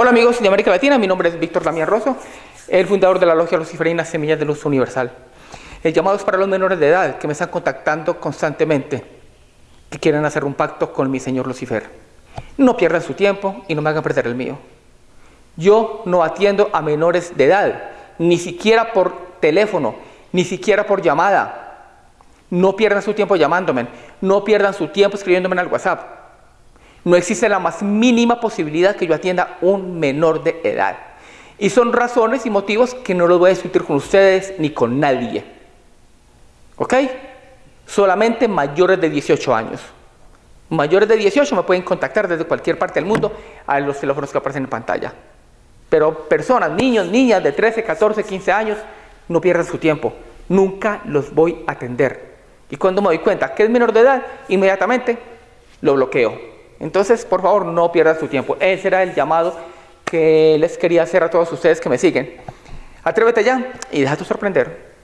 Hola amigos de América Latina, mi nombre es Víctor Damián Rosso, el fundador de la Logia Luciferina Semillas de Luz Universal. El llamado es para los menores de edad que me están contactando constantemente, que quieren hacer un pacto con mi señor Lucifer. No pierdan su tiempo y no me hagan perder el mío. Yo no atiendo a menores de edad, ni siquiera por teléfono, ni siquiera por llamada. No pierdan su tiempo llamándome, no pierdan su tiempo escribiéndome al WhatsApp no existe la más mínima posibilidad que yo atienda un menor de edad. Y son razones y motivos que no los voy a discutir con ustedes ni con nadie. ¿Ok? Solamente mayores de 18 años. Mayores de 18 me pueden contactar desde cualquier parte del mundo a los teléfonos que aparecen en pantalla. Pero personas, niños, niñas de 13, 14, 15 años, no pierdan su tiempo. Nunca los voy a atender. Y cuando me doy cuenta que es menor de edad, inmediatamente lo bloqueo. Entonces, por favor, no pierdan su tiempo. Ese era el llamado que les quería hacer a todos ustedes que me siguen. Atrévete ya y déjate sorprender.